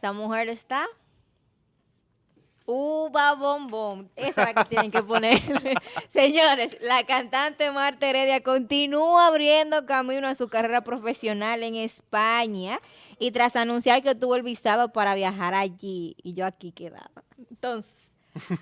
Esta mujer está uva bombón. Esa es la que tienen que ponerle. Señores, la cantante Marta Heredia continúa abriendo camino a su carrera profesional en España y tras anunciar que tuvo el visado para viajar allí y yo aquí quedaba. Entonces,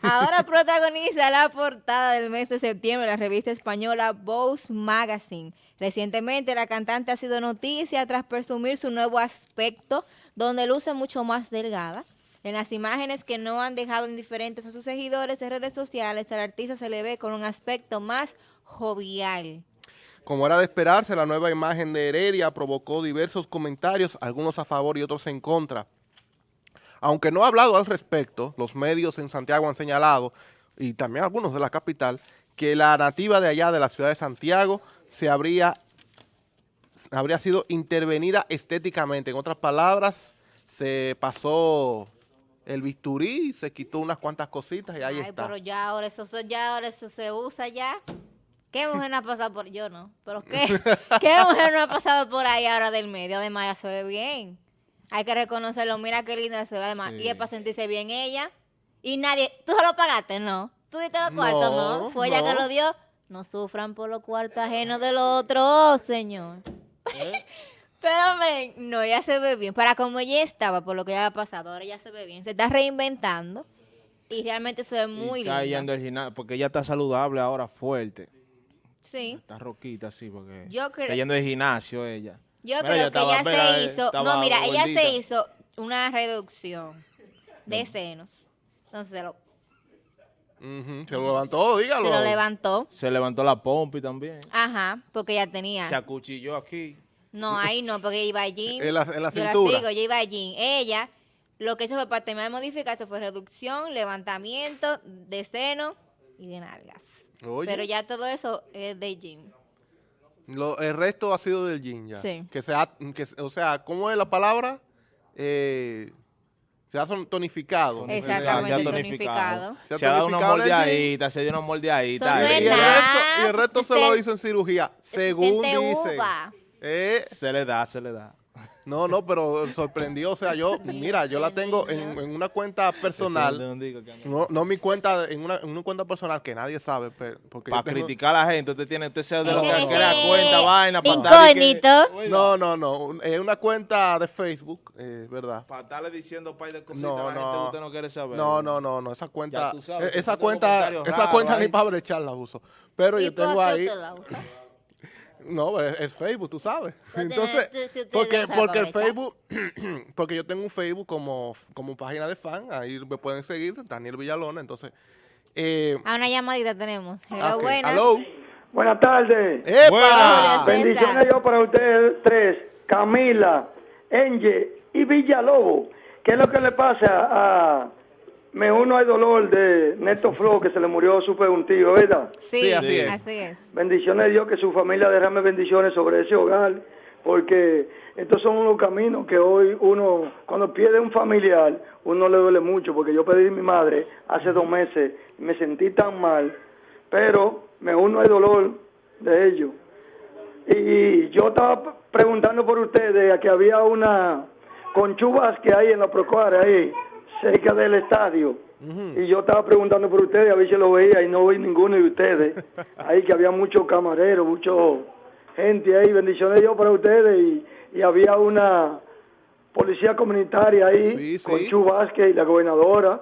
ahora protagoniza la portada del mes de septiembre de la revista española Vogue Magazine. Recientemente la cantante ha sido noticia tras presumir su nuevo aspecto, donde luce mucho más delgada en las imágenes que no han dejado indiferentes a sus seguidores de redes sociales, al artista se le ve con un aspecto más jovial. Como era de esperarse, la nueva imagen de Heredia provocó diversos comentarios, algunos a favor y otros en contra. Aunque no ha hablado al respecto, los medios en Santiago han señalado, y también algunos de la capital, que la nativa de allá de la ciudad de Santiago se habría, habría sido intervenida estéticamente. En otras palabras, se pasó el bisturí, se quitó unas cuantas cositas y ahí Ay, está. pero ya ahora eso, ya ahora eso se usa ya. ¿Qué mujer no ha pasado por...? Yo no, pero ¿qué? ¿Qué mujer no ha pasado por ahí ahora del medio? Además, ya se ve bien. Hay que reconocerlo. Mira qué linda se ve además. Y es para sentirse bien ella. Y nadie... ¿Tú se lo pagaste? No. ¿Tú diste los cuartos? No. No, ¿Fue ella que lo dio? No sufran por los cuartos ajenos del otro, señor. ¿Eh? Pero, men, no, ella se ve bien. Para como ella estaba, por lo que ya ha pasado, ahora ya se ve bien. Se está reinventando y realmente se ve muy y está linda. yendo al gimnasio, porque ella está saludable ahora, fuerte. Sí. Está roquita, sí, porque Yo creo- está yendo al gimnasio ella. Yo Mira, creo que estaba- ella mira, se hizo... estaba No, mira, ella gordita. se hizo una reducción de senos. Entonces se lo, Se lo levantó, dígalo. se lo levantó. Se levantó la pompi también. Ajá, porque ella tenía... Se acuchilló aquí. No, ahí no, porque iba allí. En la- en la Yo cintura. la sigo, yo iba allí. Ella, lo que hizo fue para terminar de modificarse fue reducción, levantamiento de seno y de nalgas. Oye, Pero ya todo eso es de gym. lo- el resto ha sido del gym ya. Sí. Que se ha, que, o sea, ¿cómo es la palabra? Eh, se ha tonificado. Exactamente, Se ha tonificado. tonificado. Se ha Se ha dado una moldeadita, se dio una moldeadita. No Y el resto, y el resto se lo hizo en cirugía, según uva. Eh, Se le da, se le da. No, no, pero sorprendió. O sea, yo, mira, yo la tengo en, en una cuenta personal. No, no mi cuenta, en una, en una cuenta personal que nadie sabe. pero- porque Para tengo- criticar a la gente, usted tiene, usted sea de lo que Ese- crea cuenta, vaina, para Incógnito. No, no, no. Es una cuenta de Facebook, eh, ¿verdad? Para estarle diciendo un par de cositas No, a la gente que no. usted no quiere saber. No, no, no, no. Esa cuenta, sabes, eh, esa cuenta, esa cuenta ni para brechar la uso. Pero ¿Y yo tengo ahí? No, es, es Facebook, tú sabes. Pues Entonces, porque, porque el. Facebook, porque yo tengo un Facebook como, como página de fan, ahí me pueden seguir, Daniel Villalona, entonces, eh, A una llamadita tenemos. Hello, buenas. hello. Buenas tardes. ¡Epa! Buenas. Bendiciones yo para ustedes tres, Camila, Enge y Villalobos. ¿Qué es lo que le pasa a Me uno al dolor de Néstor Flo, que se le murió su un tío, ¿verdad? Sí, Sí, así es. Así es. Bendiciones de Dios, que su familia derrame bendiciones sobre ese hogar, porque estos son unos caminos que hoy uno, cuando pierde un familiar, uno le duele mucho, porque yo pedí a mi madre hace dos meses y me sentí tan mal, pero me uno al dolor de ellos. Y yo estaba preguntando por ustedes, a que había una conchubas que hay en la Procuara, ahí, cerca del estadio. Y yo estaba preguntando por ustedes, a ver si lo veía, y no vi ninguno de ustedes. Ahí que había muchos camareros, mucho gente ahí, bendiciones yo para ustedes. Y, y había una policía comunitaria ahí, Sí, sí. con Chu Vázquez y la gobernadora,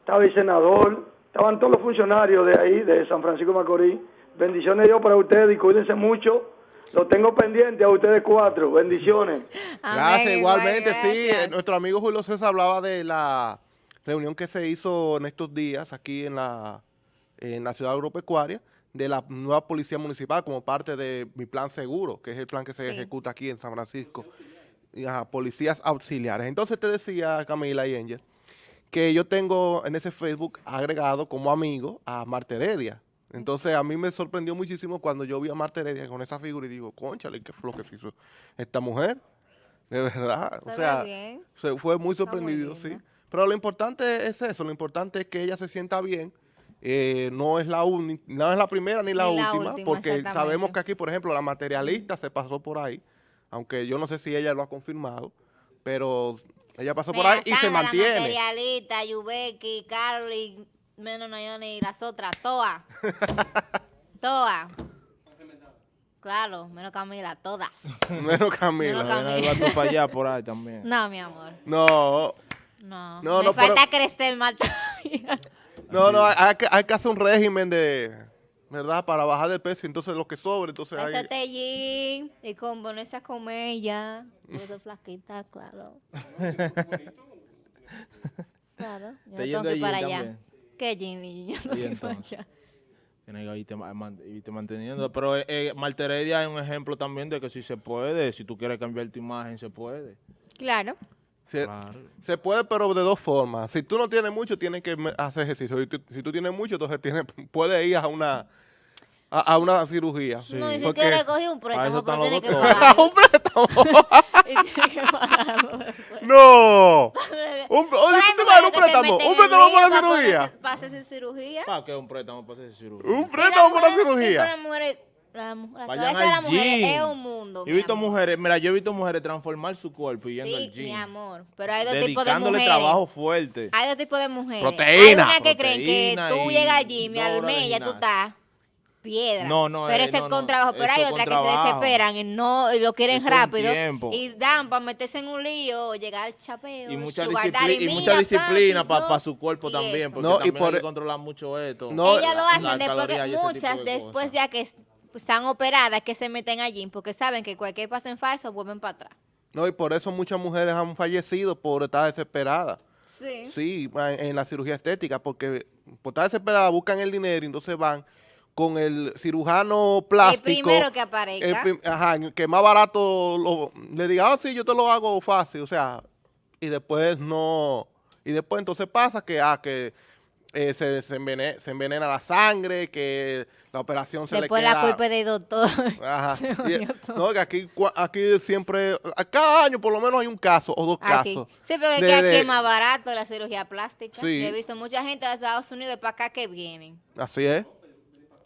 estaba el senador, estaban todos los funcionarios de ahí, de San Francisco de Macorís. Bendiciones yo para ustedes y cuídense mucho. Lo tengo pendiente a ustedes cuatro. Bendiciones. Gracias, Amén, igualmente, igual, sí. gracias. Nuestro amigo Julio César hablaba de la reunión que se hizo en estos días aquí en la, en la ciudad agropecuaria de la nueva policía municipal como parte de mi plan seguro, que es el plan que se Sí. ejecuta aquí en San Francisco. Y, ajá, policías auxiliares. Entonces te decía, Camila y Angel, que yo tengo en ese Facebook agregado como amigo a Marta Heredia. Entonces a mí me sorprendió muchísimo cuando yo vi a Marta Heredia con esa figura y digo, conchale, ¿qué fue lo que se hizo esta mujer? De verdad. Se o sea, bien. se fue muy muy sorprendido, sí. Pero lo importante es eso, lo importante es que ella se sienta bien. Eh, no es la uni- no es la primera ni la, Ni la última, porque sabemos que aquí, por ejemplo, la materialista se pasó por ahí, aunque yo no sé si ella lo ha confirmado, pero Ella pasó por ahí y se Sandra, La mantiene. materialista, Yubeki, Carly, menos Nayoni y las otras, todas. todas. Claro, menos Camila, todas. Menos Camila. Menos Ven para allá por ahí también. No, mi amor. No, No. No, Me no, pero- falta crecer más todavía. no, no, hay, hay que, hay que hacer un régimen de, ¿verdad? Para bajar de peso, entonces lo que sobre, entonces hay... Allí y con ponerse a comer ya. Yo soy flaquita, claro. claro, yo tengo que ir para allá. ¿Qué Ginny? Yo no Y entonces. man- irte manteniendo. Pero eh, eh, Marta Heredia es un ejemplo también de que si se puede, si tú quieres cambiar tu imagen, se puede. Claro. Se, Claro. se puede, pero de dos formas. Si tú no tienes mucho, tienes que hacer ejercicio. Si tú, si tú tienes mucho, entonces tienes, puedes ir a una, a, a una cirugía. No, y si Porque- quieres coger un préstamo, pero los que pagarlo. ¡Un préstamo! Después. ¡No! Un, oye, ¿tú te mujeres imaginas un que se préstamo? ¿Un préstamo para la cirugía? Para hacerse cirugía. ¿Para qué un préstamo para hacer cirugía? ¿Un préstamo para la mujer- cirugía? las mujeres- la, la cabeza de mujeres gym. es un mundo. Yo he visto amor. mujeres, mira, yo he visto mujeres transformar su cuerpo y yendo Sí, al gym. mi amor. Pero hay dos tipos de mujeres. trabajo fuerte. Hay dos tipos de mujeres. Proteína. Hay unas que creen que Proteína tú llegas al gym y al mes ya tú estás piedra. No, no, Pero eh, ese es no, con no, trabajo. Pero hay otras que se desesperan y no y lo quieren Eso rápido. Y dan para meterse en un lío, llegar al chapeo. Y mucha, disciplina, daddy, y mira, mucha disciplina papi, para su cuerpo Y también, eso. porque No, y también por- hay que controlar mucho esto. No, Ellas lo hacen después que y muchas de después ya que es- están operadas que se meten allí porque saben que cualquier paso en falso vuelven para atrás. No, y por eso muchas mujeres han fallecido por estar desesperadas. Sí. Sí, en, en la cirugía estética, porque por estar desesperadas buscan el dinero y entonces van con el cirujano plástico. primero que el aparezca. prim- ajá, que más barato lo- le diga, ah, sí, yo te lo hago fácil, o sea, y después no, y después entonces pasa que, ah, que eh, se, se, envene- se envenena la sangre, que la operación se Después le queda... la culpa del doctor. Ajá. Y- no, que aquí, aquí siempre, a cada año por lo menos hay un caso o dos Aquí. casos. Sí, porque es de- que aquí es más barato la cirugía plástica. Sí. He visto mucha gente de Estados Unidos para acá que vienen. Así es.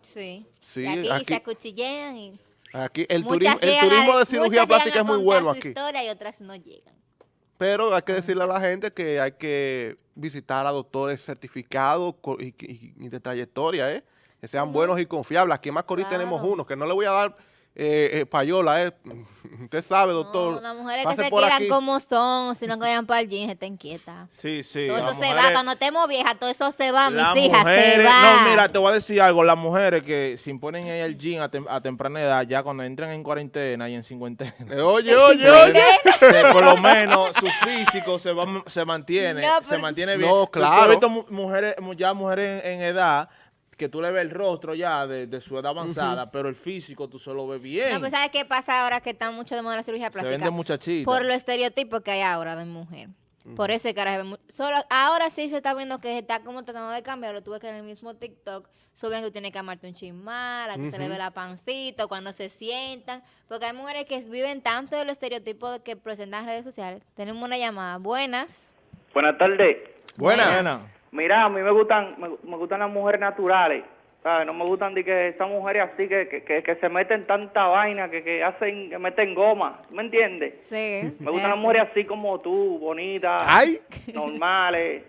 Sí. Aquí, aquí- se acuchillean y Aquí el, turismo, el de cirugía plástica es muy bueno aquí. historia y otras no llegan. Pero hay que decirle a la gente que hay que visitar a doctores certificados y, y- y de trayectoria, ¿eh? Que sean buenos y confiables. Aquí en Macorís Claro. tenemos uno, que no le voy a dar eh, eh, payola, ¿eh? Usted sabe, doctor. No, las mujeres que se quieran aquí. como son, si no que vayan para el gym, estén quietas. Sí, sí. Todo eso se va, cuando estemos viejas, todo eso se va, mis hijas, se mujeres- va. No, mira, te voy a decir algo. Las mujeres que se imponen en el gym a, tem- a temprana edad, ya cuando entran en cuarentena y en cincuentena, Eh, oye, oye, oye. se- por lo menos su físico se, va, se mantiene, No, se mantiene bien. No, claro. has visto mu- mujeres, mu- ya mujeres en, en edad que tú le ves el rostro ya de, de su edad avanzada, pero el físico tú solo ves bien. No, pues ¿sabes qué pasa ahora que está mucho de moda la cirugía se plástica? ven de muchachita. Por los estereotipos que hay ahora de mujer. Por eso es que ahora, se ve mu- solo, ahora sí se está viendo que se está como tratando de cambiarlo. Tuve que en el mismo TikTok suben que tiene que amarte un chismal, a que se le ve la pancita, cuando se sientan. Porque hay mujeres que viven tanto de los estereotipos que presentan en redes sociales. Tenemos una llamada. Buenas. Buenas tardes. Buenas. Buena. Mira, a mí me gustan, me, me gustan las mujeres naturales. ¿sabes? No me gustan de que esas mujeres así que, que, que, que se meten tanta vaina, que, que hacen, que meten goma. ¿tú ¿Me entiendes? Sí. Me gustan las mujeres así como tú, bonitas, Ay. normales.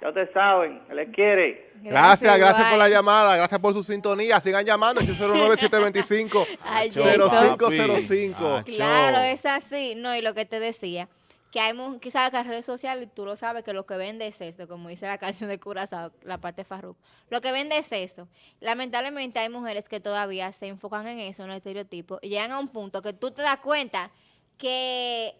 Ya ustedes saben, les quiere. Gracias, gracias por la llamada, gracias por su sintonía. Sigan llamando, 809-725. Ay, Acho, Jason. 0505. Acho. Claro, es así. No, y lo que te decía, que hay quizás las redes sociales, tú lo sabes, que lo que vende es eso, como dice la canción de Curazao, la parte de Farruko. Lo que vende es eso. Lamentablemente hay mujeres que todavía se enfocan en eso, en el estereotipo, y llegan a un punto que tú te das cuenta que,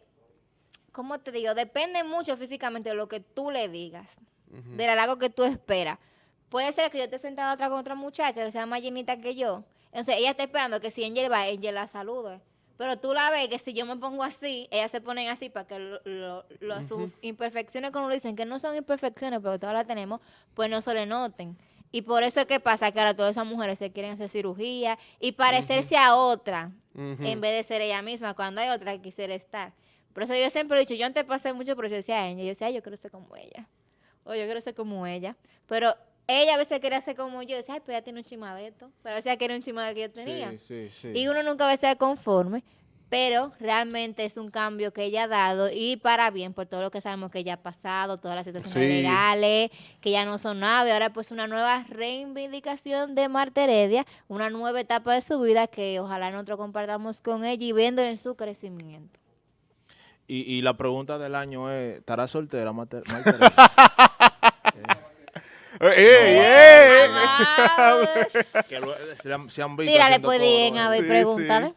¿cómo te digo? Depende mucho físicamente de lo que tú le digas, del halago que tú esperas. Puede ser que yo esté sentada otra con otra muchacha que sea más llenita que yo. Entonces ella está esperando que si Angel va, Angel la salude. Pero tú la ves que si yo me pongo así, ellas se ponen así para que lo- lo- lo- sus imperfecciones, como dicen, que no son imperfecciones, pero todas las tenemos, pues no se le noten. Y por eso es que pasa que ahora todas esas mujeres se quieren hacer cirugía y parecerse a otra en vez de ser ella misma, cuando hay otra que quisiera estar. Por eso yo siempre he dicho, yo antes pasé mucho por eso decía a ella, yo decía, "Ay, yo quiero ser como ella, o yo quiero ser como ella, pero ella a veces quería ser como yo, decía, ay, pues ella tiene un chima de esto, pero a veces ella quería un chima del que yo tenía. Sí, sí, sí. Y uno nunca va a estar conforme, pero realmente es un cambio que ella ha dado y para bien por todo lo que sabemos que ella ha pasado, todas las situaciones Sí. legales, que ya no son nada y ahora pues una nueva reivindicación de Marta Heredia, una nueva etapa de su vida que ojalá nosotros compartamos con ella y viéndole en su crecimiento. Y, y la pregunta del año es, ¿estará soltera, Marta Heredia? ¡Ey, ey, ey! que lo- se, han- se han visto Tírale haciendo pues coro, bien a ¿eh? ver, Sí, pregúntale.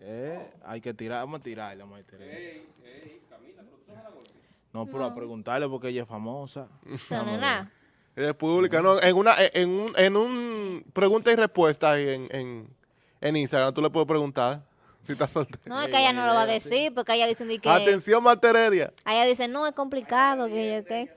Eh, hay que tirar, vamos a tirarle a Marta Heredia. No, pero a preguntarle porque ella es famosa. No, no, nada. Es pública, no, en una, en un, en un pregunta y respuesta ahí en, en, en Instagram, tú le puedes preguntar si estás soltero. No, es que ella no lo va a decir porque ella dice que... Atención, Marta Heredia. Ella dice, no, es complicado, que yo qué.